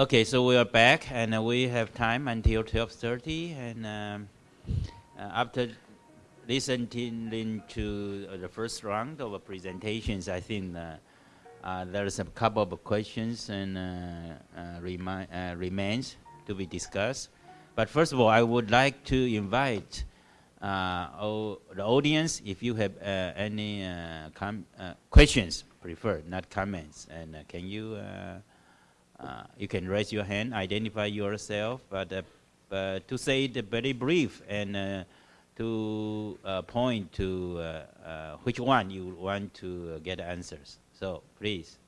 Okay, so we are back, and uh, we have time until 12:30. And um, uh, after listening to uh, the first round of presentations, I think uh, uh, there's a couple of questions and uh, remi- remains to be discussed. But first of all, I would like to invite the audience, if you have any questions, preferred, not comments, and can you uh, you can raise your hand, identify yourself, but uh, uh, to say it very brief and uh, to uh, point to uh, which one you want to get answers. So please,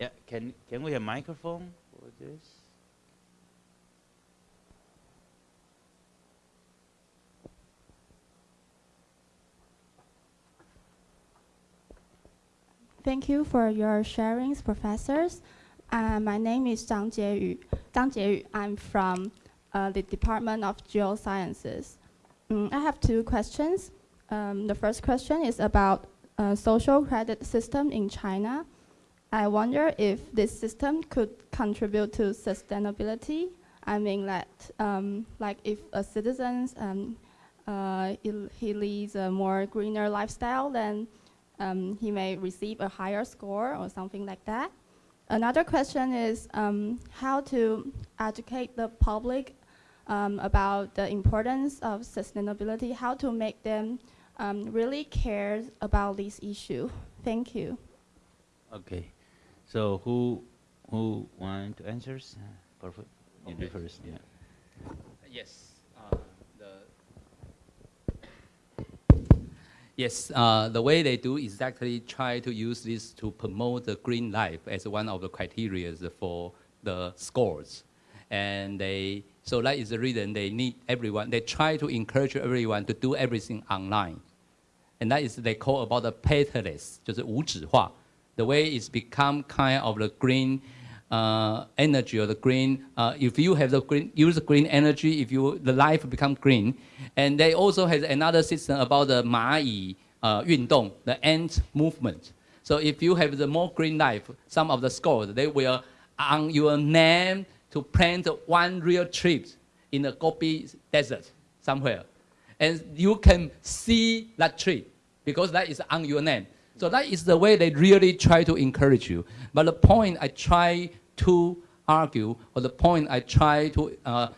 yeah, can can we have microphone for this? Thank you for your sharings, professors. Uh, my name is Zhang Jieyu. Zhang Jieyu. I'm from uh, the Department of Geosciences. Mm, I have two questions. Um, the first question is about uh, social credit system in China. I wonder if this system could contribute to sustainability. I mean that, um, like if a citizen um, uh, he, leads a more greener lifestyle, then um, he may receive a higher score or something like that. Another question is um, how to educate the public um, about the importance of sustainability, how to make them um, really care about this issue. Thank you. Okay, so who who want to answer? Perfect. You do first. Yeah. Yes. Uh, the yes, uh, the way they do is actually try to use this to promote the green life as one of the criteria for the scores. And they, so that is the reason they need everyone, they try to encourage everyone to do everything online. And that is they call about the paperless, 就是无纸化. The way it's become kind of the green uh, uh, energy or the green, uh, if you have the green, use green energy, if you the life become green, and they also has another system about the 蚂蚁 uh, Yundong, the ant movement. So if you have the more green life, some of the scores they will on your name to plant one real tree in the Gobi Desert somewhere. And you can see that tree because that is on your name. So that is the way they really try to encourage you. But the point I try to argue, or the point I try to uh,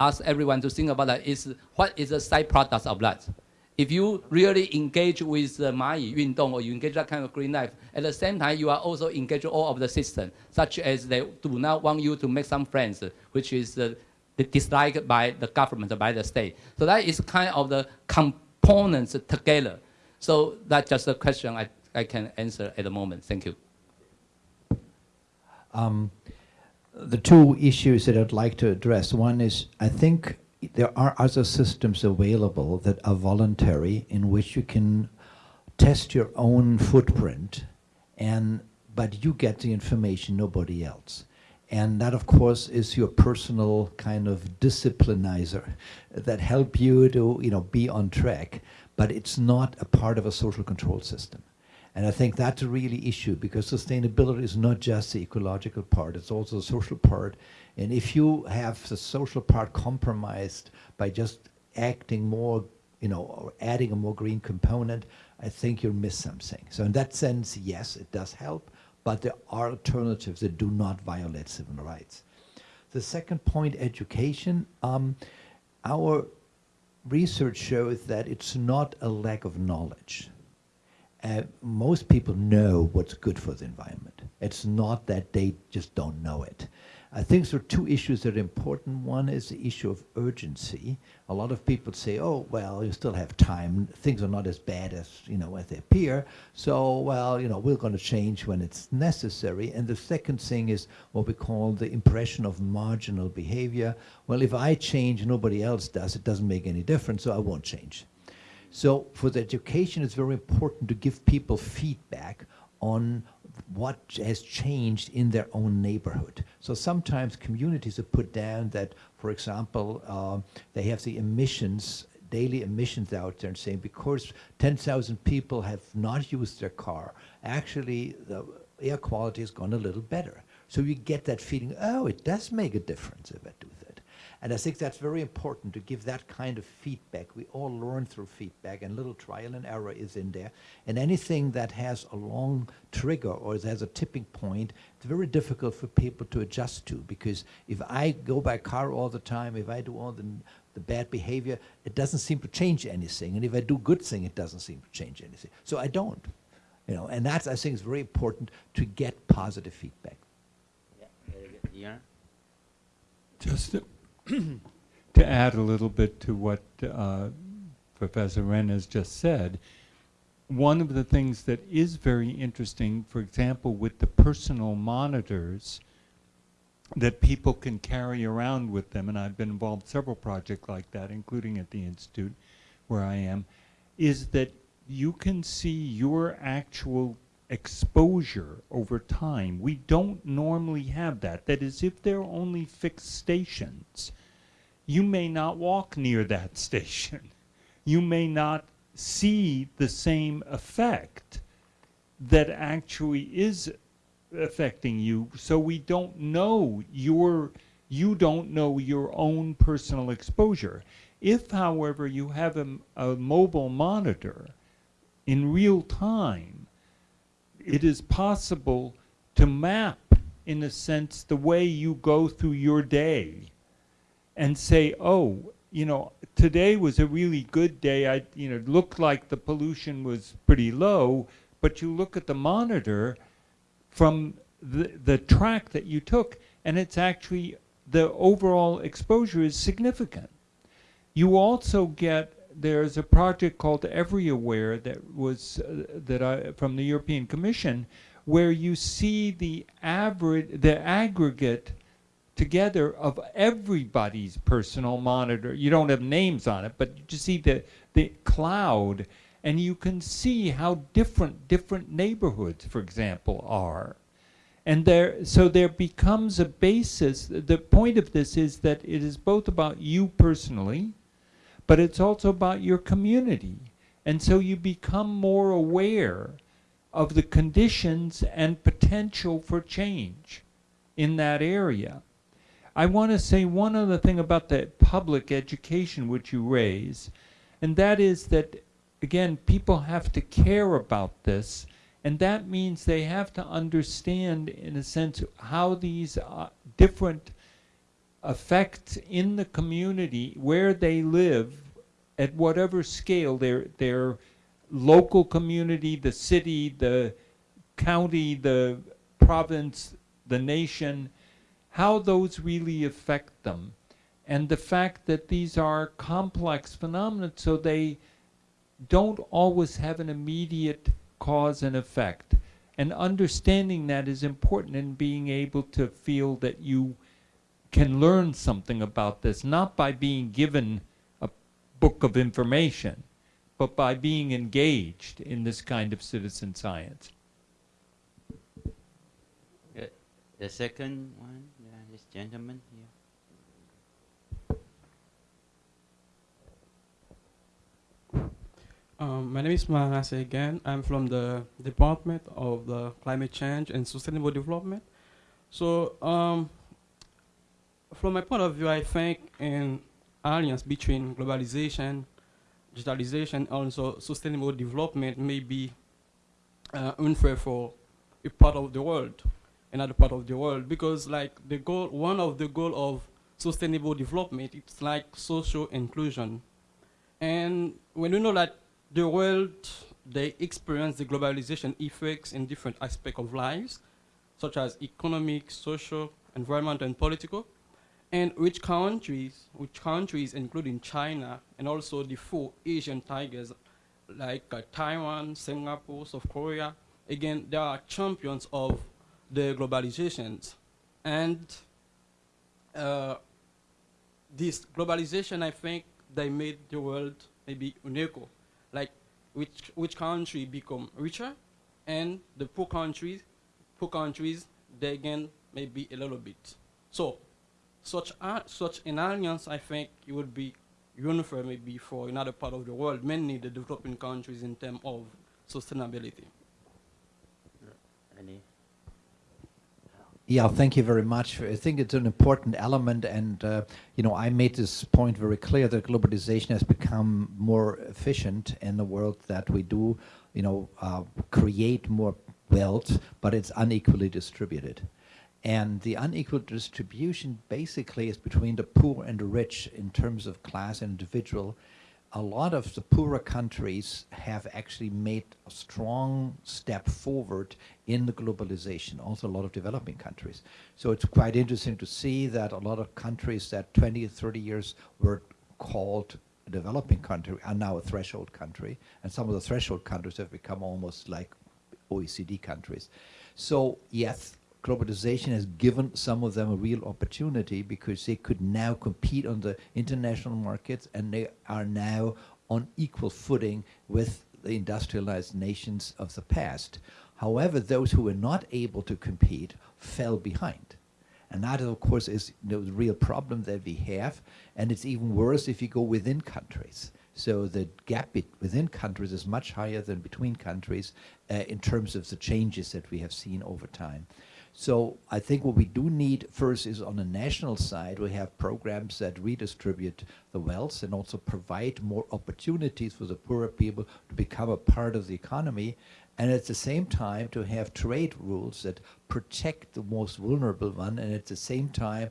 ask everyone to think about that is what is the side product of that? If you really engage with the Mai or you engage that kind of green life, at the same time you are also engaging all of the system, such as they do not want you to make some friends, which is uh, disliked by the government, by the state. So that is kind of the components together. So that's just a question I, I can answer at the moment. Thank you. Um, the two issues that I'd like to address. One is I think there are other systems available that are voluntary in which you can test your own footprint and but you get the information nobody else and that of course is your personal kind of disciplinizer that help you to you know be on track but it's not a part of a social control system and I think that's a really issue because sustainability is not just the ecological part, it's also the social part. And if you have the social part compromised by just acting more, you know, or adding a more green component, I think you'll miss something. So in that sense, yes, it does help, but there are alternatives that do not violate civil rights. The second point, education. Um, our research shows that it's not a lack of knowledge uh, most people know what's good for the environment. It's not that they just don't know it. I think there are two issues that are important. One is the issue of urgency. A lot of people say, "Oh, well, you still have time. Things are not as bad as you know as they appear. So, well, you know, we're going to change when it's necessary." And the second thing is what we call the impression of marginal behavior. Well, if I change, nobody else does. It doesn't make any difference, so I won't change. So for the education, it's very important to give people feedback on what has changed in their own neighborhood. So sometimes communities are put down that, for example, uh, they have the emissions, daily emissions out there and saying because 10,000 people have not used their car, actually the air quality has gone a little better. So you get that feeling, oh, it does make a difference if I do. And I think that's very important to give that kind of feedback. We all learn through feedback, and little trial and error is in there. And anything that has a long trigger or has a tipping point, it's very difficult for people to adjust to because if I go by car all the time, if I do all the, the bad behavior, it doesn't seem to change anything. And if I do good thing, it doesn't seem to change anything. So I don't. You know, and that's I think is very important to get positive feedback. Yeah, very good. Yeah. Just to, add a little bit to what uh, Professor Renn has just said, one of the things that is very interesting, for example, with the personal monitors that people can carry around with them, and I've been involved in several projects like that, including at the Institute where I am, is that you can see your actual exposure over time. We don't normally have that. That is, if there are only fixed stations, you may not walk near that station. You may not see the same effect that actually is affecting you. So we don't know your, you don't know your own personal exposure. If, however, you have a, a mobile monitor in real time, it is possible to map, in a sense, the way you go through your day and say, oh, you know, today was a really good day. I, you know, looked like the pollution was pretty low, but you look at the monitor from the, the track that you took, and it's actually, the overall exposure is significant. You also get there's a project called EveryAware that was uh, that I from the European Commission, where you see the average, the aggregate together of everybody's personal monitor. You don't have names on it, but you just see the the cloud, and you can see how different different neighborhoods, for example, are. And there, so there becomes a basis. The point of this is that it is both about you personally, but it's also about your community. And so you become more aware of the conditions and potential for change in that area. I want to say one other thing about the public education which you raise, and that is that, again, people have to care about this, and that means they have to understand, in a sense, how these uh, different effects in the community where they live at whatever scale their their local community, the city, the county, the province, the nation, how those really affect them. And the fact that these are complex phenomena, so they don't always have an immediate cause and effect. And understanding that is important in being able to feel that you can learn something about this, not by being given a book of information, but by being engaged in this kind of citizen science. The second one, yeah, this gentleman here. Um, my name is Mahase again. I'm from the Department of the Climate Change and Sustainable Development. So, um, from my point of view, I think an alliance between globalization, digitalization, also sustainable development may be uh, unfair for a part of the world, another part of the world, because like the goal, one of the goal of sustainable development, it's like social inclusion. And when we know that the world, they experience the globalization effects in different aspects of lives, such as economic, social, environmental, and political. And which countries, which countries, including China, and also the four Asian tigers, like uh, Taiwan, Singapore, South Korea, again, they are champions of the globalizations. And uh, this globalization, I think, they made the world maybe unequal like which which country become richer and the poor countries poor countries they gain maybe a little bit so such a, such an alliance i think it would be uniform maybe for another part of the world mainly the developing countries in terms of sustainability Any? Yeah, thank you very much. I think it's an important element, and uh, you know, I made this point very clear that globalization has become more efficient in the world that we do, you know, uh, create more wealth, but it's unequally distributed. And the unequal distribution basically is between the poor and the rich in terms of class and individual a lot of the poorer countries have actually made a strong step forward in the globalization, also a lot of developing countries. So it's quite interesting to see that a lot of countries that 20, 30 years were called a developing country are now a threshold country, and some of the threshold countries have become almost like OECD countries. So yes, globalization has given some of them a real opportunity because they could now compete on the international markets and they are now on equal footing with the industrialized nations of the past. However, those who were not able to compete fell behind. And that, of course, is the real problem that we have. And it's even worse if you go within countries. So the gap within countries is much higher than between countries uh, in terms of the changes that we have seen over time. So I think what we do need first is on the national side, we have programs that redistribute the wealth and also provide more opportunities for the poorer people to become a part of the economy. And at the same time, to have trade rules that protect the most vulnerable one and at the same time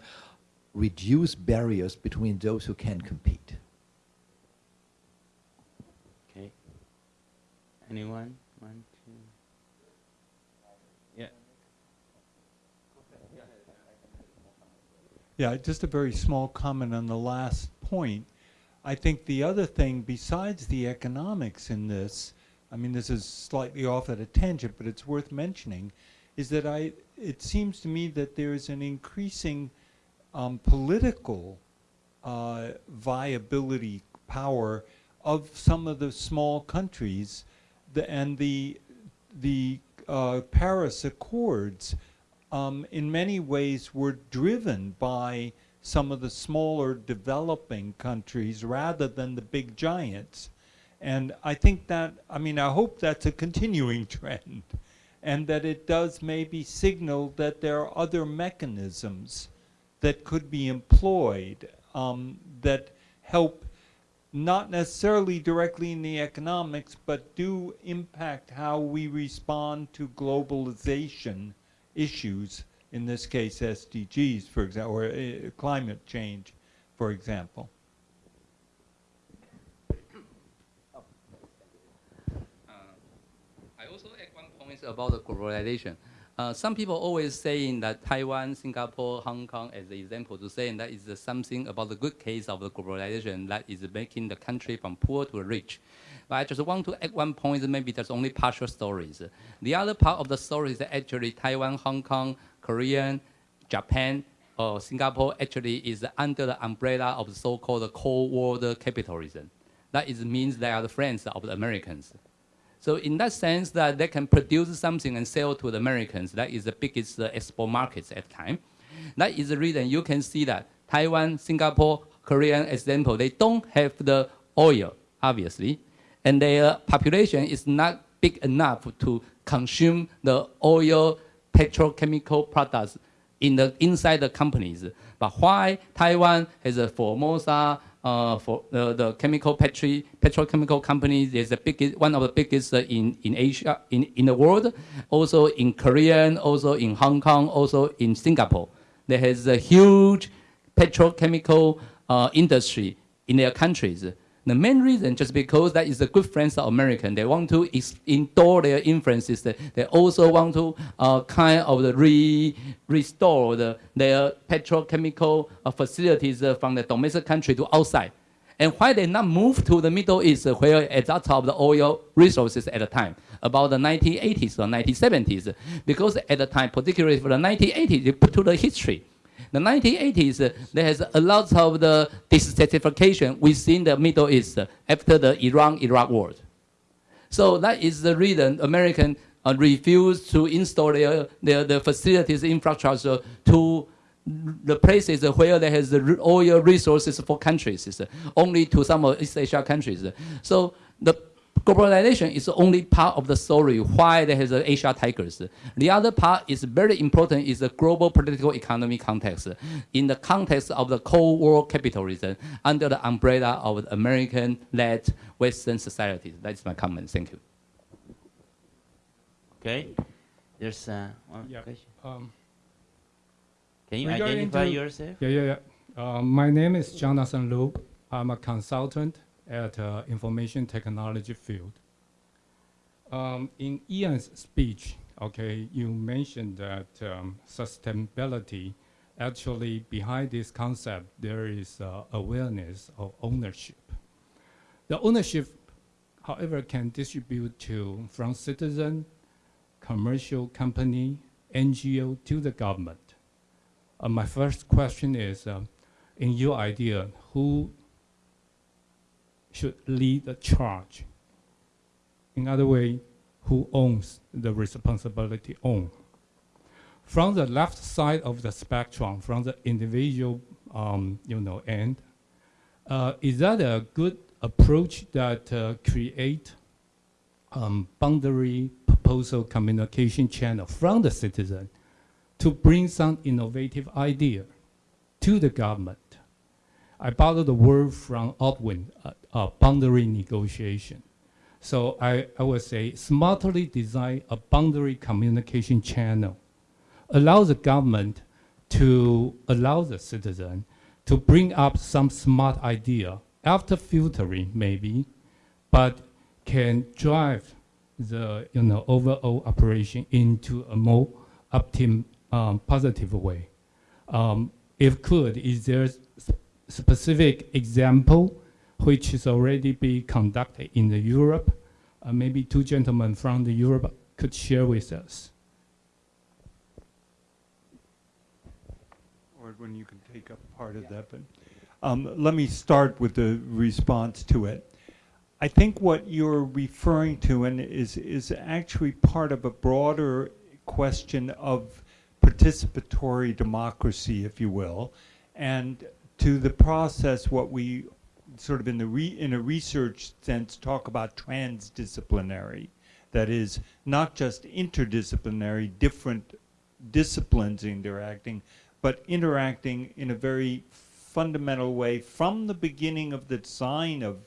reduce barriers between those who can compete. Okay. Anyone? One, two. Yeah. Yeah, just a very small comment on the last point. I think the other thing besides the economics in this, I mean, this is slightly off at a tangent, but it's worth mentioning, is that I, it seems to me that there is an increasing um, political uh, viability power of some of the small countries, the, and the the uh, Paris Accords um, in many ways were driven by some of the smaller developing countries rather than the big giants. And I think that, I mean, I hope that's a continuing trend and that it does maybe signal that there are other mechanisms that could be employed um, that help not necessarily directly in the economics, but do impact how we respond to globalization issues, in this case SDGs, for example, or uh, climate change, for example. Uh, I also add one point about the globalization. Uh, some people always saying that Taiwan, Singapore, Hong Kong as the example to saying that is something about the good case of the globalization that is making the country from poor to rich. But I just want to add one point, maybe there's only partial stories. The other part of the story is actually Taiwan, Hong Kong, Korean, Japan, or Singapore actually is under the umbrella of so-called Cold War capitalism. That is, means they are the friends of the Americans. So in that sense that they can produce something and sell to the Americans, that is the biggest uh, export markets at the time. That is the reason you can see that Taiwan, Singapore, Korean example, they don't have the oil, obviously and their population is not big enough to consume the oil petrochemical products in the inside the companies. But why Taiwan has a Formosa uh, for uh, the chemical petri, petrochemical companies is the biggest, one of the biggest in, in Asia, in, in the world, also in Korea, also in Hong Kong, also in Singapore. There has a huge petrochemical uh, industry in their countries. The main reason just because that is a good friends of American. They want to endure their influences. They also want to uh, kind of re restore the, their petrochemical uh, facilities uh, from the domestic country to outside. And why they not move to the Middle East where at that of the oil resources at the time, about the 1980s or 1970s, because at the time, particularly for the 1980s, they put to the history the 1980s, uh, there has a lot of the dissatisfaction within the Middle East after the Iran-Iraq war. So that is the reason American uh, refused to install their, their, their facilities infrastructure to the places where there has the oil resources for countries, only to some of East Asia countries. So the globalization is only part of the story why there is a Asia Tigers. The other part is very important is the global political economy context in the context of the Cold War capitalism under the umbrella of American-led Western societies. That's my comment. Thank you. Okay. There's uh, one Yeah. question. Um, Can you identify to- yourself? yeah, yeah, yeah. Uh, my name is Jonathan Lu. I'm a consultant at uh, information technology field. Um, in Ian's speech, okay, you mentioned that um, sustainability, actually behind this concept, there is uh, awareness of ownership. The ownership, however, can distribute to from citizen, commercial company, NGO to the government. Uh, my first question is, um, in your idea, who should lead the charge? In other way, who owns the responsibility on? From the left side of the spectrum, from the individual, um, you know, end, uh, is that a good approach that uh, create um, boundary proposal communication channel from the citizen to bring some innovative idea to the government. I borrowed the word from Ortwin, uh, uh, boundary negotiation. So I, I would say smartly design a boundary communication channel. Allow the government to allow the citizen to bring up some smart idea after filtering maybe, but can drive the you know overall operation into a more optim, um, positive way. Um, if could, is there specific example which is already be conducted in the Europe? Uh, maybe two gentlemen from the Europe could share with us. Or when you can take up part of that, but um, let me start with the response to it. I think what you're referring to and is is actually part of a broader question of participatory democracy, if you will, and to the process what we sort of in the re, in a research sense talk about transdisciplinary. That is not just interdisciplinary, different disciplines interacting, but interacting in a very fundamental way from the beginning of the design of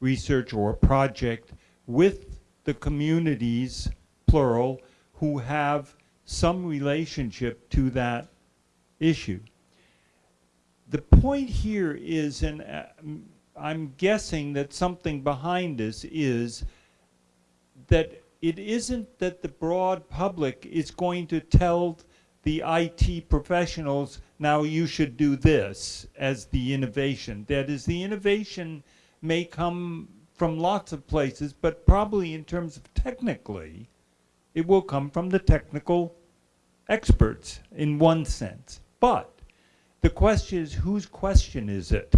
research or project with the communities, plural, who have some relationship to that issue. The point here is, and uh, I'm guessing that something behind this is that it isn't that the broad public is going to tell the IT professionals, now you should do this as the innovation. That is, the innovation may come from lots of places, but probably in terms of technically, it will come from the technical experts in one sense. But the question is, whose question is it?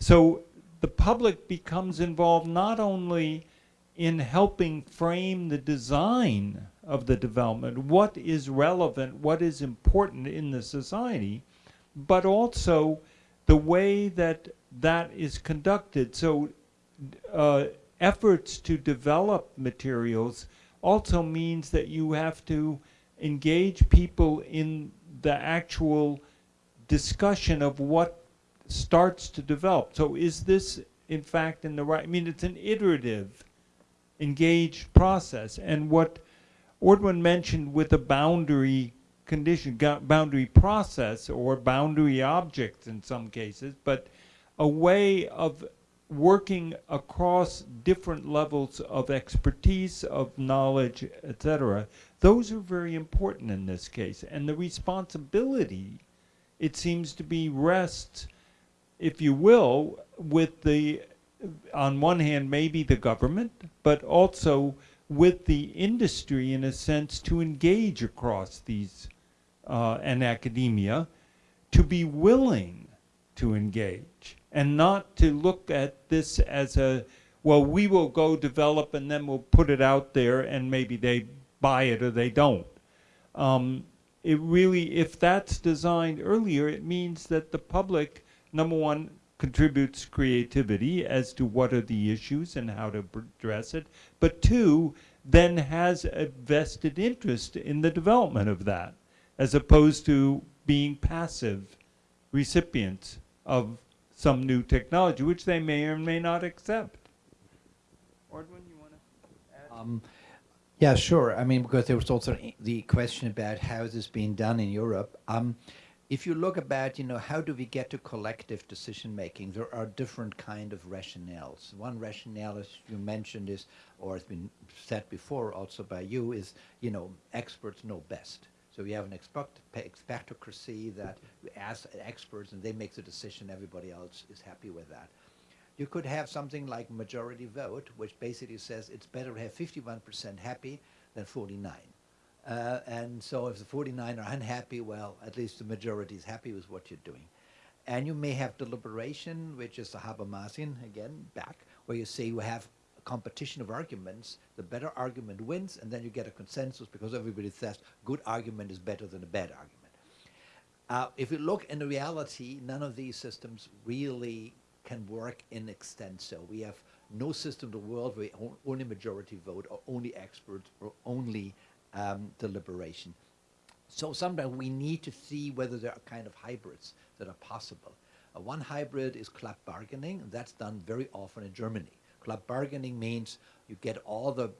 So the public becomes involved not only in helping frame the design of the development, what is relevant, what is important in the society, but also the way that that is conducted. So uh, efforts to develop materials also means that you have to engage people in the actual discussion of what starts to develop. So is this in fact in the right, I mean, it's an iterative, engaged process. And what Ortwin mentioned with a boundary condition, boundary process or boundary objects in some cases, but a way of working across different levels of expertise, of knowledge, etc. Those are very important in this case. And the responsibility, it seems to be, rests, if you will, with the, on one hand, maybe the government, but also with the industry in a sense to engage across these uh, and academia to be willing to engage and not to look at this as a well we will go develop and then we'll put it out there and maybe they buy it or they don't. Um, it really if that's designed earlier it means that the public number one contributes creativity as to what are the issues and how to address it, but two, then has a vested interest in the development of that, as opposed to being passive recipients of some new technology, which they may or may not accept. Ortwin, you want to? Um, yeah, sure. I mean, because there was also the question about how this being done in Europe. Um, if you look about, you know, how do we get to collective decision making? There are different kind of rationales. One rationale, as you mentioned, is, or has been said before also by you, is, you know, experts know best. So we have an expect- expectocracy that you ask experts and they make the decision. Everybody else is happy with that. You could have something like majority vote, which basically says it's better to have 51% happy than 49. Uh, and so if the 49 are unhappy, well, at least the majority is happy with what you're doing. And you may have deliberation, which is the Habermasian, again, back, where you say you have a competition of arguments, the better argument wins, and then you get a consensus because everybody says good argument is better than a bad argument. Uh, if you look in the reality, none of these systems really can work in extenso. We have no system in the world where only majority vote or only experts or only um, deliberation. So sometimes we need to see whether there are kind of hybrids that are possible. Uh, one hybrid is club bargaining, and that's done very often in Germany. Club bargaining means you get all the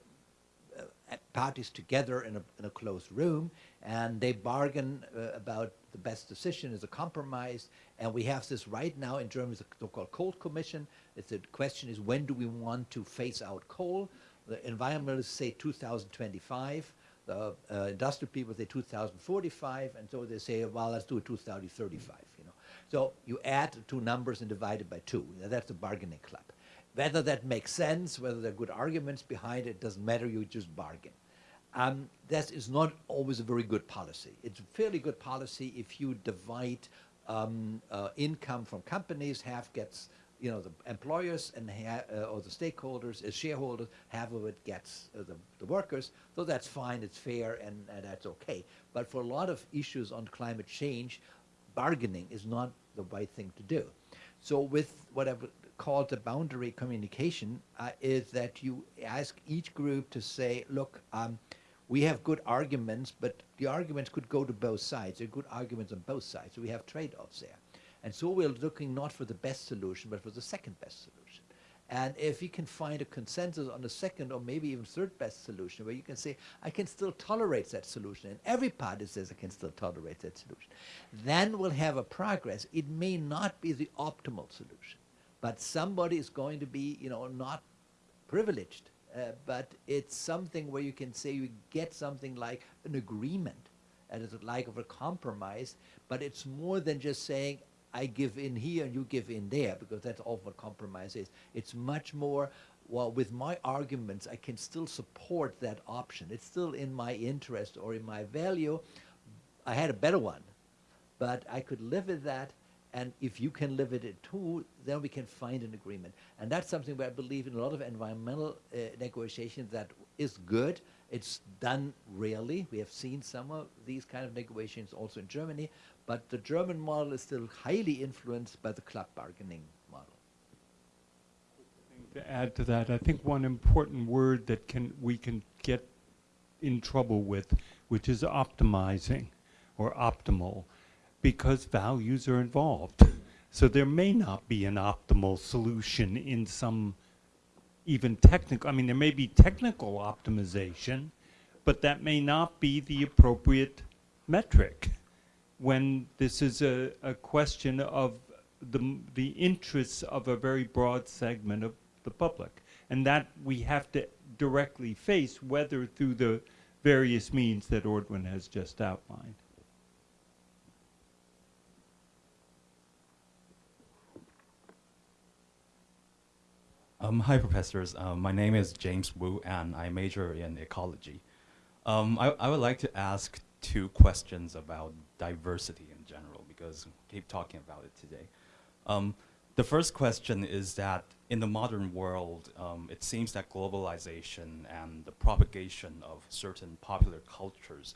uh, parties together in a, in a closed room and they bargain uh, about the best decision is a compromise. And we have this right now in Germany the so-called coal commission. It's the question is when do we want to phase out coal? The environmentalists say 2025 the uh, industrial people say 2045 and so they say well let's do it 2035 you know. So you add two numbers and divide it by two. That's the bargaining club. Whether that makes sense, whether there are good arguments behind it, doesn't matter, you just bargain. Um, that is not always a very good policy. It's a fairly good policy if you divide um, uh, income from companies, half gets, you know, the employers and uh, or the stakeholders, as shareholders, half of it gets uh, the, the workers. So that's fine, it's fair, and, and that's okay. But for a lot of issues on climate change, bargaining is not the right thing to do. So with what I've called the boundary communication uh, is that you ask each group to say, look, um, we have good arguments, but the arguments could go to both sides. There are good arguments on both sides. So we have trade-offs there. And so we're looking not for the best solution, but for the second best solution. And if you can find a consensus on the second or maybe even third best solution, where you can say, I can still tolerate that solution, and every party says I can still tolerate that solution, then we'll have a progress. It may not be the optimal solution, but somebody is going to be, you know, not privileged. Uh, but it's something where you can say you get something like an agreement, and it's like of a compromise. But it's more than just saying I give in here and you give in there, because that's all what compromise is. It's much more. Well, with my arguments, I can still support that option. It's still in my interest or in my value. I had a better one, but I could live with that. And if you can live with it too, then we can find an agreement. And that's something where I believe in a lot of environmental uh, negotiations that is good. It's done rarely. We have seen some of these kind of negotiations also in Germany, but the German model is still highly influenced by the club bargaining model. To add to that, I think one important word that can we can get in trouble with, which is optimizing or optimal, because values are involved. So there may not be an optimal solution in some even technical, I mean, there may be technical optimization, but that may not be the appropriate metric when this is a, a question of the, the interests of a very broad segment of the public. And that we have to directly face, whether through the various means that Ortwin has just outlined. Um, hi, professors. Um, my name is James Wu, and I major in ecology. Um, I, I would like to ask two questions about diversity in general, because we keep talking about it today. Um, the first question is that in the modern world, um, it seems that globalization and the propagation of certain popular cultures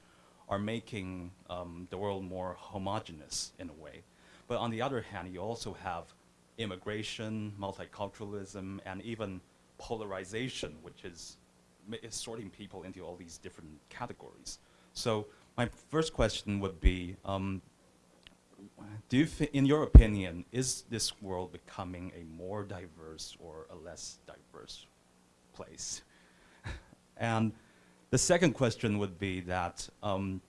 are making um, the world more homogenous in a way. But on the other hand, you also have immigration, multiculturalism, and even polarization, which is, is sorting people into all these different categories. So my first question would be, um, do you, in your opinion, is this world becoming a more diverse or a less diverse place? and the second question would be that um,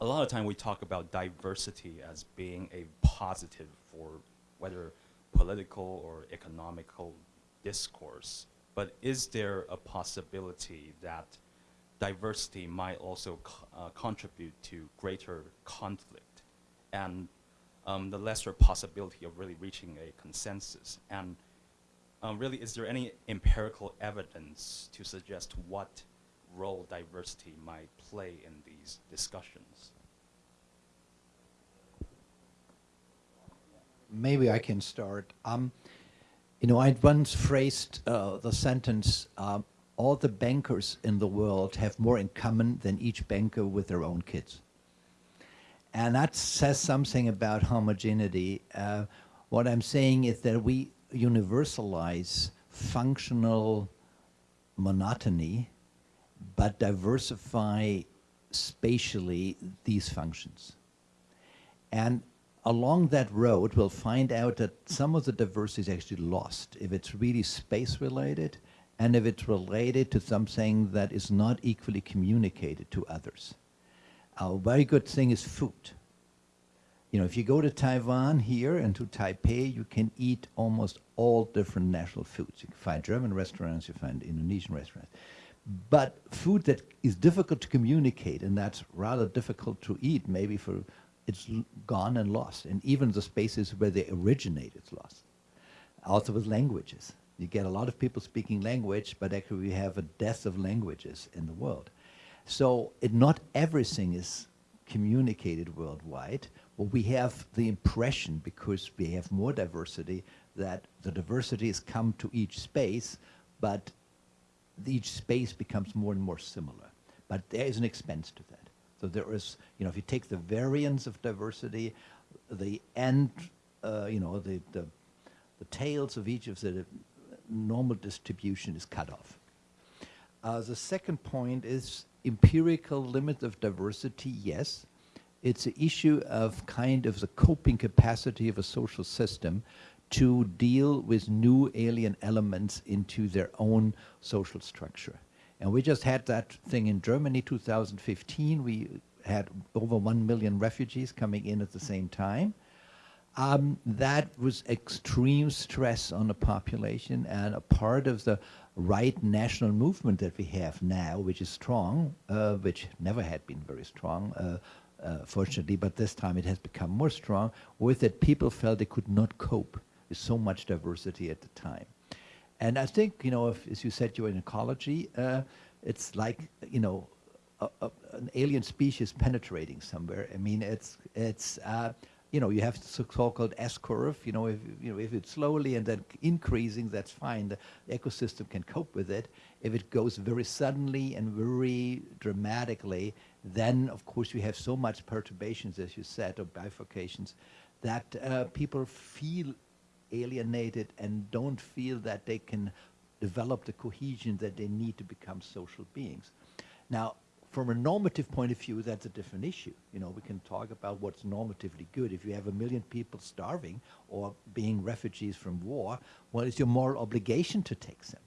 a lot of time we talk about diversity as being a positive for whether political or economical discourse. But is there a possibility that diversity might also co- uh, contribute to greater conflict and um, the lesser possibility of really reaching a consensus? And um, really, is there any empirical evidence to suggest what role diversity might play in these discussions? Maybe I can start. Um, you know, I once phrased uh, the sentence um, all the bankers in the world have more in common than each banker with their own kids. And that says something about homogeneity. Uh, what I'm saying is that we universalize functional monotony, but diversify spatially these functions. And along that road, we'll find out that some of the diversity is actually lost if it's really space related and if it's related to something that is not equally communicated to others. A very good thing is food. You know, if you go to Taiwan here and to Taipei, you can eat almost all different national foods. You can find German restaurants, you find Indonesian restaurants. But food that is difficult to communicate and that's rather difficult to eat, maybe for it's gone and lost. And even the spaces where they originate, it's lost. Also with languages. You get a lot of people speaking language, but actually we have a death of languages in the world. So it, not everything is communicated worldwide. Well, we have the impression, because we have more diversity, that the diversity has come to each space, but each space becomes more and more similar. But there is an expense to that. So there is, you know, if you take the variance of diversity, the end, uh, you know, the, the, the tails of each of the normal distribution is cut off. Uh, the second point is empirical limit of diversity, yes. It's an issue of kind of the coping capacity of a social system to deal with new alien elements into their own social structure. And we just had that thing in Germany 2015. We had over 1 million refugees coming in at the same time. Um, that was extreme stress on the population, and a part of the right national movement that we have now, which is strong, uh, which never had been very strong, uh, uh, fortunately, but this time it has become more strong, was that people felt they could not cope with so much diversity at the time. And I think, you know, if, as you said, you're in ecology, uh, it's like, you know, a, a, an alien species penetrating somewhere. I mean, it's, it's uh, you know, you have the so-called S-curve. You know, if you know if it's slowly and then increasing, that's fine. The ecosystem can cope with it. If it goes very suddenly and very dramatically, then of course you have so much perturbations, as you said, or bifurcations, that uh, people feel alienated and don't feel that they can develop the cohesion that they need to become social beings. Now, from a normative point of view, that's a different issue. You know, we can talk about what's normatively good. If you have a million people starving or being refugees from war, well, it's your moral obligation to take them.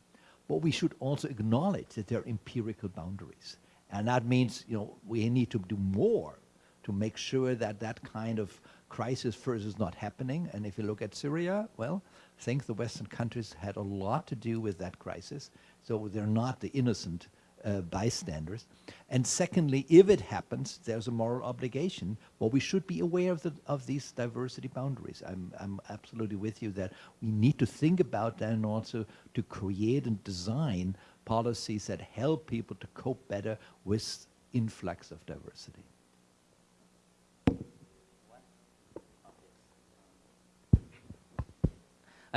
But we should also acknowledge that there are empirical boundaries. And that means, you know, we need to do more to make sure that that kind of crisis first is not happening. And if you look at Syria, well, I think the Western countries had a lot to do with that crisis. So they're not the innocent uh, bystanders. And secondly, if it happens, there's a moral obligation. Well, we should be aware of, the, of these diversity boundaries. I'm, I'm absolutely with you that we need to think about that and also to create and design policies that help people to cope better with influx of diversity.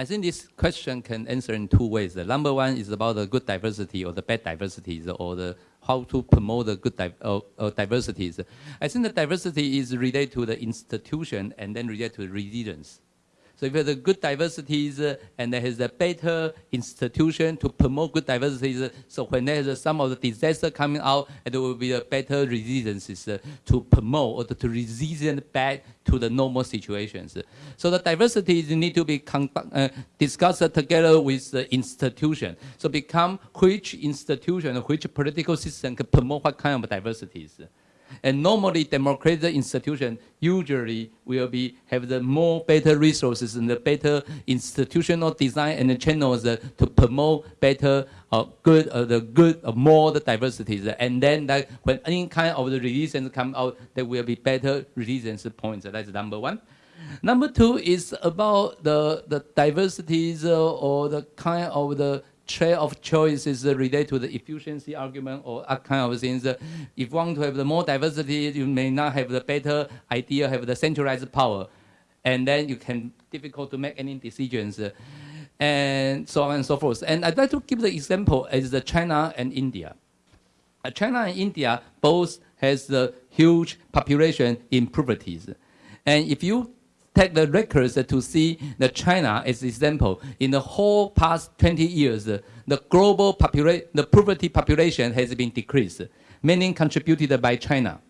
I think this question can answer in two ways. The number one is about the good diversity or the bad diversities or the how to promote the good di diversities. I think the diversity is related to the institution and then related to religions. So if there's good diversities uh, and there is a better institution to promote good diversities, uh, so when there is some of the disaster coming out, there will be a better resilience uh, to promote or to, resilient back to the normal situations. So the diversities need to be discussed together with the institution. So become which institution, which political system can promote what kind of diversities. And normally, democratic institution usually will be have the more better resources and the better institutional design and the channels uh, to promote better, uh, good, uh, the good, uh, more the diversities. And then that when any kind of the religions come out, there will be better religions points. That's number one. Number two is about the, the diversities uh, or the kind of the trade of choices uh, related to the efficiency argument or that kind of things. Uh, if you want to have the more diversity, you may not have the better idea, have the centralized power. And then you can difficult to make any decisions. Uh, and so on and so forth. And I'd like to give the example as the China and India. Uh, China and India both has the huge population in poverty. And if you take the records to see the China as example. In the whole past 20 years, the global population, the poverty population has been decreased, meaning contributed by China.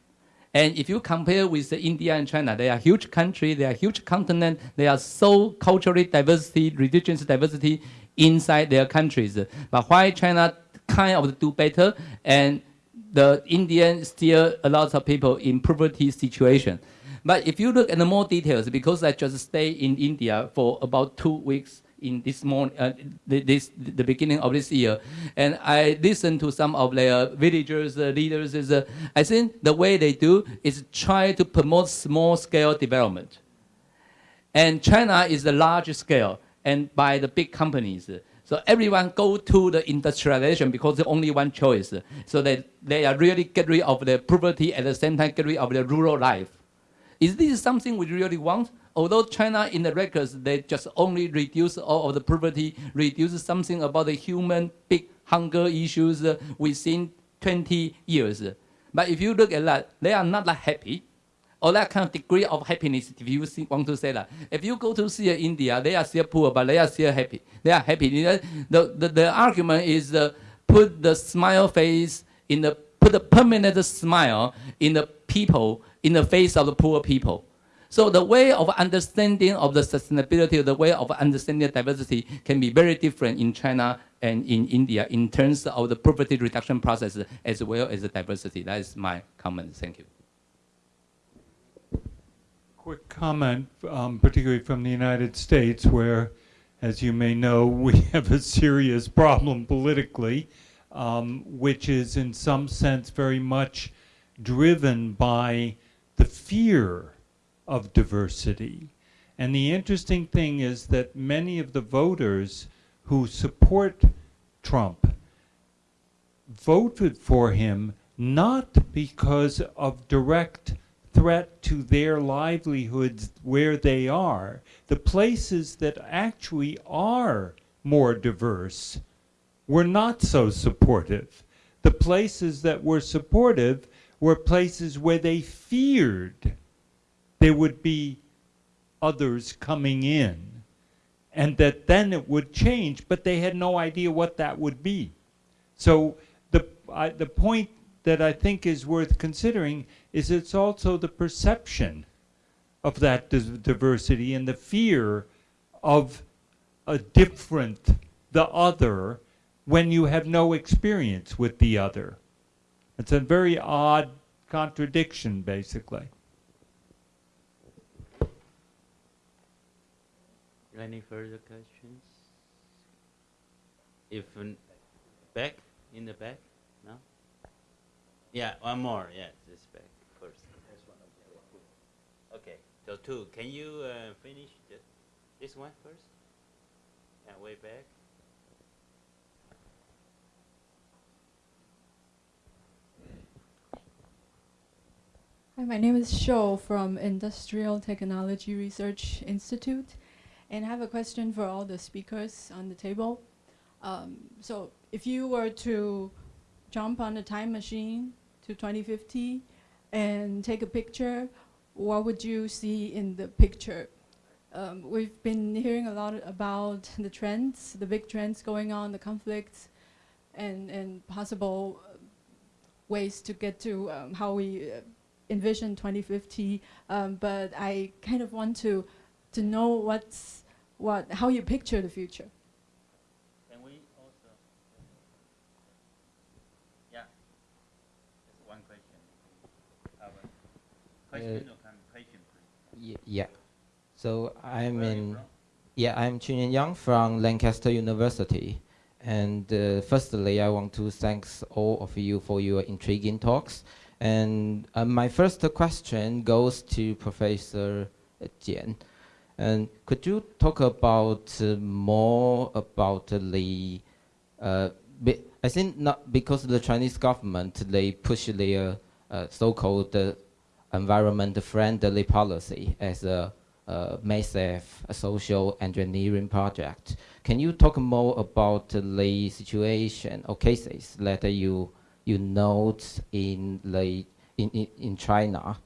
And if you compare with India and China, they are huge country, they are huge continent, they are so culturally diversity, religious diversity inside their countries. But why China kind of do better and the Indian still a lot of people in poverty situation. But if you look at the more details, because I just stay in India for about two weeks in this morning, uh, this the beginning of this year, and I listened to some of their villagers, uh, leaders. Uh, I think the way they do is try to promote small scale development. And China is the large scale, and by the big companies. So everyone go to the industrialization because there's only one choice. So that they are really get rid of the poverty at the same time get rid of the rural life. Is this something we really want? Although China in the records, they just only reduce all of the poverty, reduce something about the human big hunger issues uh, within 20 years. But if you look at that, they are not that happy or that kind of degree of happiness, if you want to say that. If you go to see India, they are still poor, but they are still happy. They are happy. The, the, the argument is uh, put the smile face in the, put a permanent smile in the people in the face of the poor people. So the way of understanding of the sustainability, the way of understanding diversity can be very different in China and in India in terms of the poverty reduction process as well as the diversity. That is my comment. Thank you. Quick comment, um, particularly from the United States, where, as you may know, we have a serious problem politically, um, which is in some sense very much driven by the fear of diversity. And the interesting thing is that many of the voters who support Trump voted for him not because of direct threat to their livelihoods where they are. The places that actually are more diverse were not so supportive. The places that were supportive were places where they feared there would be others coming in and that then it would change, but they had no idea what that would be. So the, I, the point that I think is worth considering is it's also the perception of that diversity and the fear of a different, the other, when you have no experience with the other. It's a very odd contradiction, basically. Any further questions? If back in the back, no. Yeah, one more. Yeah, this back first. Okay, so two. Can you uh, finish the, this one first? Yeah, way back. Hi, my name is Shou from Industrial Technology Research Institute, and I have a question for all the speakers on the table. Um, so, if you were to jump on a time machine to 2050 and take a picture, what would you see in the picture? um, we've been hearing a lot about the trends, the big trends going on, the conflicts, and, and possible ways to get to um, how we uh, envision 2050. Um, but I kind of want to, to know what's, what, how you picture the future. Can we also? Yeah. Just one question. Have Question or comment, question, please. Y- yeah. So I'm Where are you in. Yeah, I'm Chunyan Yang from Lancaster University. And uh, firstly, I want to thank all of you for your intriguing talks. And uh, my first question goes to Professor Jian. And could you talk about uh, more about the, uh, I think not because the Chinese government, they push their uh, so-called uh, environment-friendly policy as a uh, massive social engineering project. Can you talk more about the situation or cases that you you note in the in, in, in China?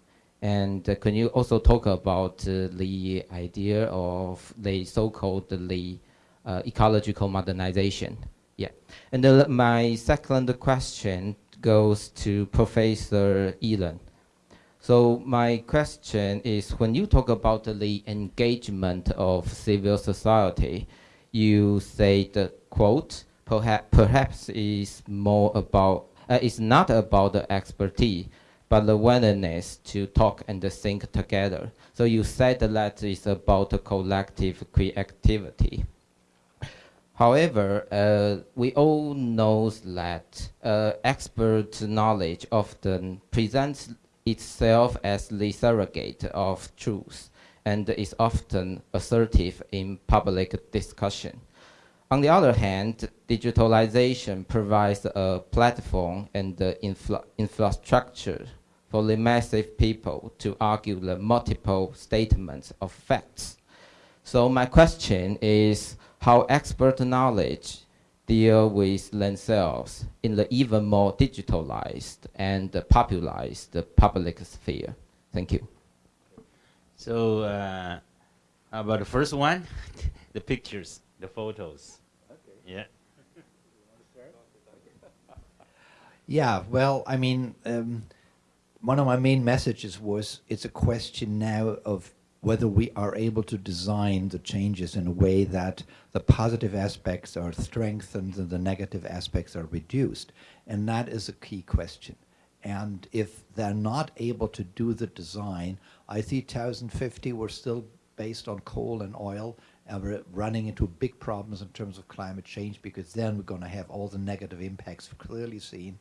And uh, can you also talk about uh, the idea of the so-called the uh, ecological modernization? Yeah. And uh, my second question goes to Professor Ilan. So my question is, when you talk about the engagement of civil society, you say the quote, perhaps, perhaps is more about, uh, it's not about the expertise, but the willingness to talk and think together. So you said that it's about collective creativity. However, uh, we all know that uh, expert knowledge often presents itself as the surrogate of truth and is often assertive in public discussion. On the other hand, digitalization provides a platform and the infra- infrastructure for the massive people to argue the multiple statements of facts. So my question is how expert knowledge deal with themselves in the even more digitalized and popularized public sphere. Thank you. So, uh, about the first one? the pictures, the photos. Yeah. Yeah, well, I mean, um, one of my main messages was it's a question now of whether we are able to design the changes in a way that the positive aspects are strengthened and the negative aspects are reduced. And that is a key question. And if they're not able to do the design, I see 2050 we're still based on coal and oil we're running into big problems in terms of climate change because then we're going to have all the negative impacts clearly seen.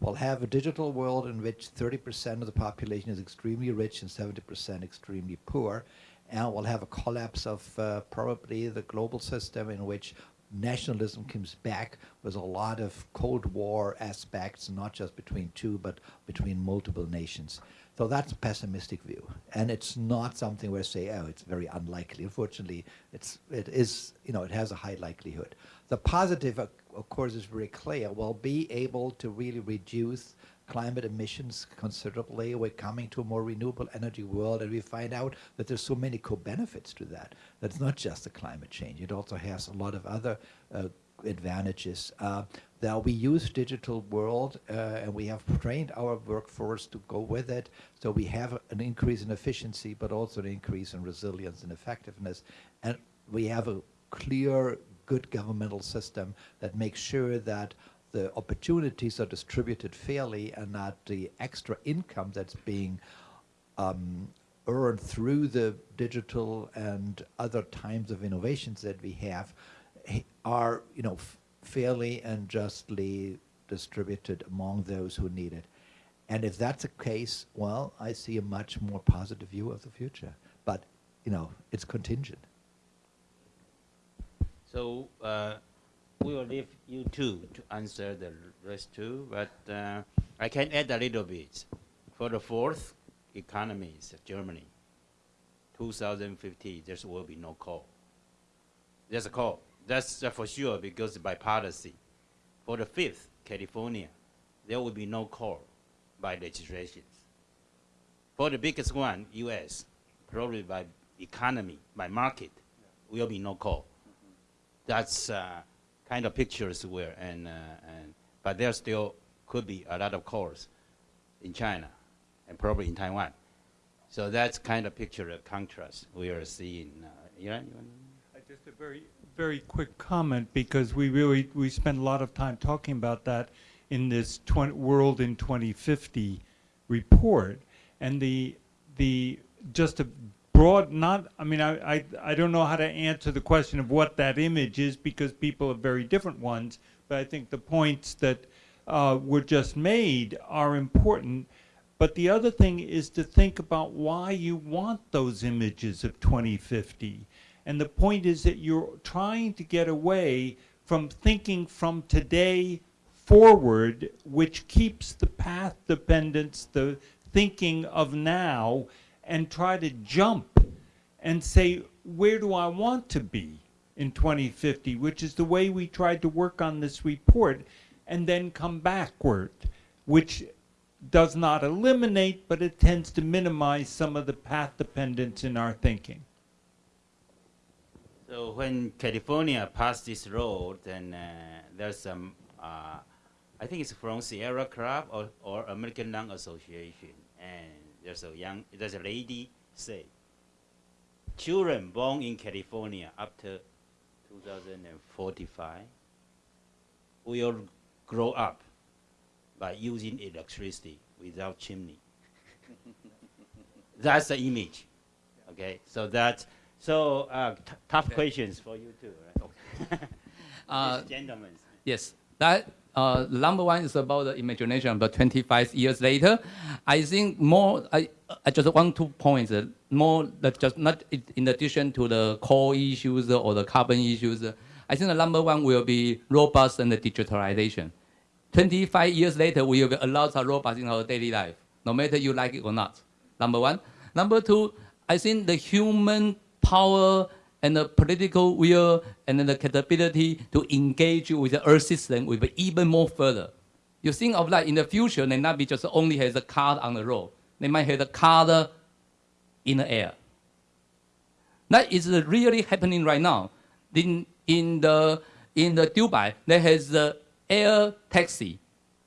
We'll have a digital world in which 30% of the population is extremely rich and 70% extremely poor. And we'll have a collapse of uh, probably the global system in which nationalism comes back with a lot of Cold War aspects, not just between two, but between multiple nations. So that's a pessimistic view, and it's not something where I say, oh, it's very unlikely. Unfortunately, it's it is you know it has a high likelihood. The positive, of, course, is very clear. We'll be able to really reduce climate emissions considerably. We're coming to a more renewable energy world, and we find out that there's so many co-benefits to that. That's not just the climate change; it also has a lot of other uh, advantages. Uh, we use digital world, uh, and we have trained our workforce to go with it. So we have an increase in efficiency, but also an increase in resilience and effectiveness, and we have a clear, good governmental system that makes sure that the opportunities are distributed fairly and that the extra income that's being um, earned through the digital and other times of innovations that we have are, you know, fairly and justly distributed among those who need it. And if that's the case, well, I see a much more positive view of the future. But, you know, it's contingent. So uh, we will leave you two to answer the rest two, but uh, I can add a little bit. For the fourth economies, Germany, 2050, there will be no coal. There's a coal. That's for sure because by policy. For the fifth, California, there will be no coal by legislations. For the biggest one, U.S., probably by economy, by market, will be no coal. That's uh, kind of pictures where, and, uh, and, but there still could be a lot of coals in China and probably in Taiwan. So that's kind of picture of contrast we are seeing. Uh, Just a very, very quick comment, because we really, we spend a lot of time talking about that in this 20, World in 2050 report. And the, the, just a broad, not, I mean, I, I, I don't know how to answer the question of what that image is, because people have very different ones, but I think the points that uh, were just made are important. But the other thing is to think about why you want those images of 2050. And the point is that you're trying to get away from thinking from today forward, which keeps the path dependence, the thinking of now, and try to jump and say, where do I want to be in 2050, which is the way we tried to work on this report, and then come backward, which does not eliminate, but it tends to minimize some of the path dependence in our thinking. So when California passed this road, then uh, there's some, uh, I think it's from Sierra Club or, or American Lung Association, and there's a young, there's a lady say, children born in California after 2045 will grow up by using electricity without chimney. That's the image. Okay, so that's so uh, t- tough questions for you too, right? Uh, gentlemen. Yes, that uh, number one is about the imagination. But 25 years later, I think more. I, I just want two points. Uh, more that just not in addition to the core issues or the carbon issues. uh, I think the number one will be robots and the digitalization. 25 years later, we will be a lot of robots in our daily life, no matter you like it or not. Number one. Number two, I think the human power and the political will and the capability to engage with the Earth system will be even more further. You think of that in the future, they not be just only has a car on the road. They might have a car in the air. That is really happening right now. In, in, the, in the Dubai, there has the air taxi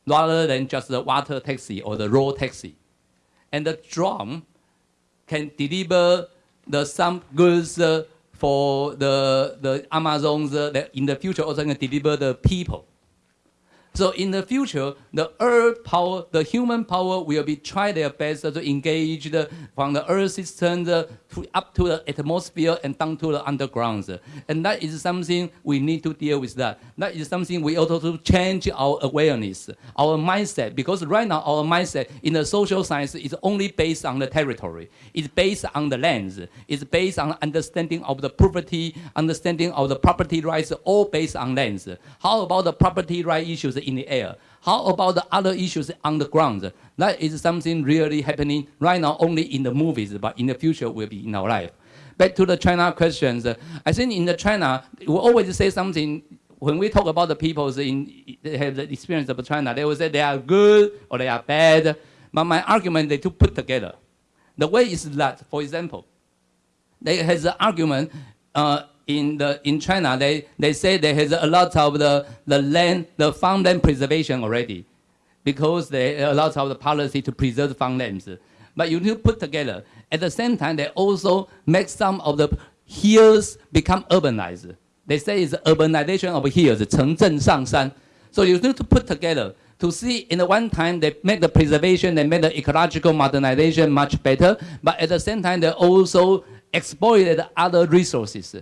rather than just the water taxi or the road taxi. And the drone can deliver the some goods uh, for the, the Amazons uh, that in the future also can deliver the people. So in the future, the earth power, the human power will be try their best to engage the, from the earth system uh, to, up to the atmosphere and down to the underground. And that is something we need to deal with that. That is something we also to change our awareness, our mindset, because right now our mindset in the social science is only based on the territory. It's based on the lands. It's based on understanding of the property, understanding of the property rights, all based on lands. How about the property right issues in the air? How about the other issues on the ground? That is something really happening right now only in the movies, but in the future will be in our life. Back to the China questions. I think in the China, we always say something when we talk about the peoples in they have the experience of China, they will say they are good or they are bad. But my argument they to put together. The way is that, for example, they has the argument uh, in the in China, they, they say there is a lot of the, the land, the farmland preservation already, because there are a lot of the policy to preserve farmlands. But you need to put together. At the same time, they also make some of the hills become urbanized. They say it's urbanization of hills, Chengzhen So you need to put together to see in the one time they make the preservation, they make the ecological modernization much better, but at the same time they also exploited other resources.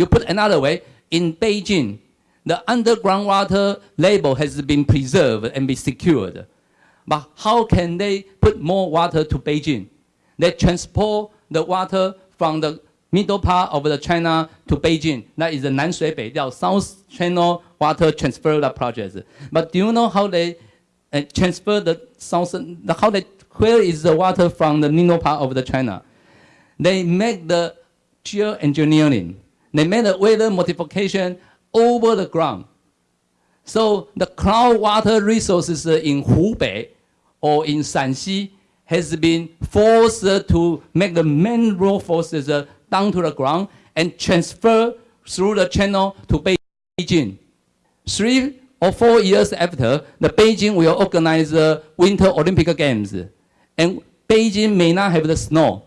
You put another way, in Beijing, the underground water label has been preserved and be secured. But how can they put more water to Beijing? They transport the water from the middle part of the China to Beijing. That is the Nanshui South Channel Water Transfer Project. But do you know how they uh, transfer the south? How they where is the water from the middle part of the China? They make the geoengineering. They made the weather modification over the ground. So the cloud water resources in Hubei or in Shanxi has been forced to make the mangrove forces uh, down to the ground and transfer through the channel to Beijing. Three or four years after, the Beijing will organize the Winter Olympic Games. And Beijing may not have the snow.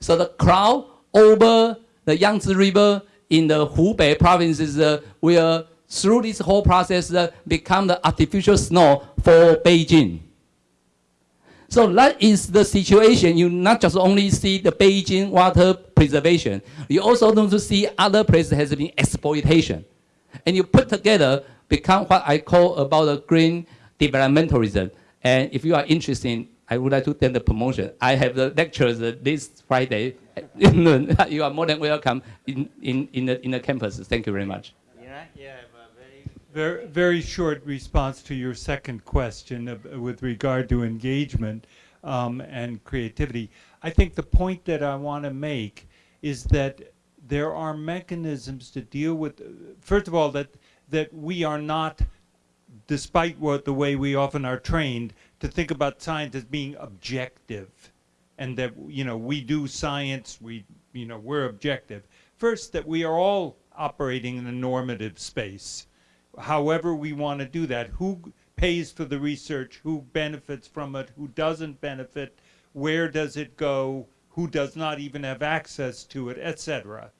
So the crowd over the Yangtze River in the Hubei provinces uh, will, through this whole process, uh, become the artificial snow for Beijing. So that is the situation. You not just only see the Beijing water preservation, you also need to see other places has been exploitation. And you put together, become what I call about the green developmentalism. And if you are interested, I would like to tell the promotion. I have the lectures this Friday you are more than welcome in, in, in, the, in the campus. Thank you very much. Yeah, yeah, very Very, very short response to your second question of, with regard to engagement um, and creativity. I think the point that I want to make is that there are mechanisms to deal with. First of all, that that we are not, despite what the way we often are trained to think about science as being objective, and that you know we do science, we you know we're objective. First, that we are all operating in a normative space however we want to do that. Who pays for the research? Who benefits from it? Who doesn't benefit? Where does it go? Who does not even have access to it, etc.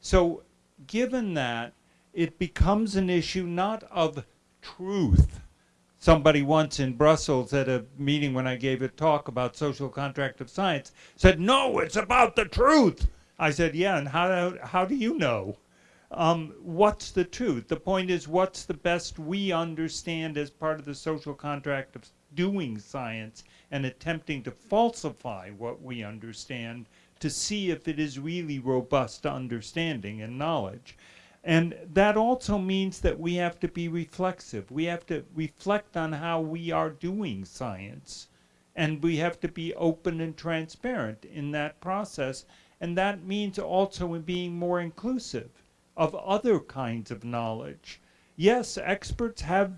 So, given that, it becomes an issue not of truth. Somebody once in Brussels at a meeting when I gave a talk about social contract of science said, "No, it's about the truth." I said, "Yeah, and how how do you know?" um, what's the truth? The point is, what's the best we understand as part of the social contract of doing science and attempting to falsify what we understand to see if it is really robust understanding and knowledge. And that also means that we have to be reflexive. We have to reflect on how we are doing science. And we have to be open and transparent in that process. And that means also in being more inclusive of other kinds of knowledge. Yes, experts have,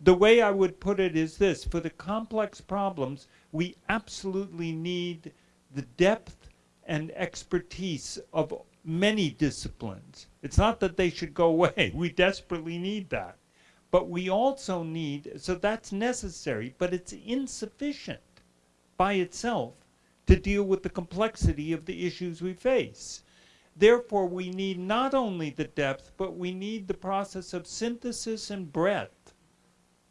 the way I would put it is this, for the complex problems, we absolutely need the depth and expertise of many disciplines. It's not that they should go away, we desperately need that. But we also need, so that's necessary, but it's insufficient by itself to deal with the complexity of the issues we face. Therefore, we need not only the depth, but we need the process of synthesis and breadth.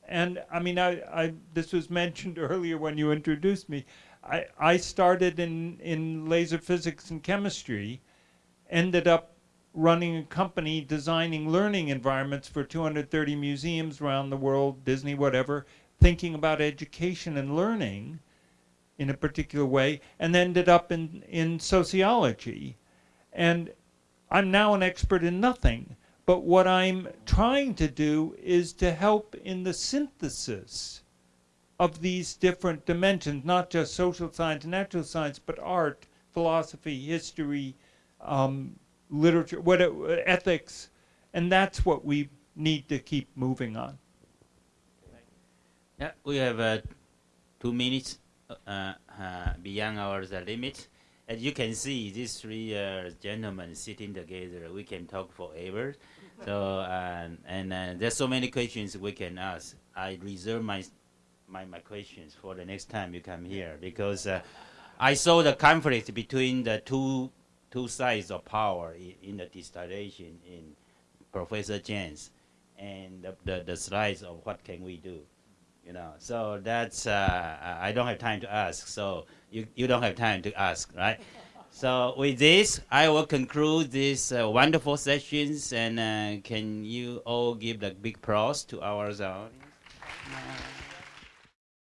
And I mean, I, I this was mentioned earlier when you introduced me. I, I started in, in laser physics and chemistry, ended up running a company designing learning environments for 230 museums around the world, Disney, whatever, thinking about education and learning in a particular way, and ended up in, in sociology and I'm now an expert in nothing. But what I'm trying to do is to help in the synthesis of these different dimensions, not just social science, natural science, but art, philosophy, history, um, literature, what, ethics, and that's what we need to keep moving on. Yeah, we have uh, two minutes uh, uh, beyond our the limit. As you can see, these three uh, gentlemen sitting together, we can talk forever. so, uh, and uh, there's so many questions we can ask. I reserve my, my, my questions for the next time you come here because uh, I saw the conflict between the two, two sides of power in, in the distillation in Professor James and the, the, the slides of what can we do you know. So that's uh, i don't have time to ask so you, you don't have time to ask right? So with this i will conclude these uh, wonderful sessions and uh, can you all give the big applause to our audience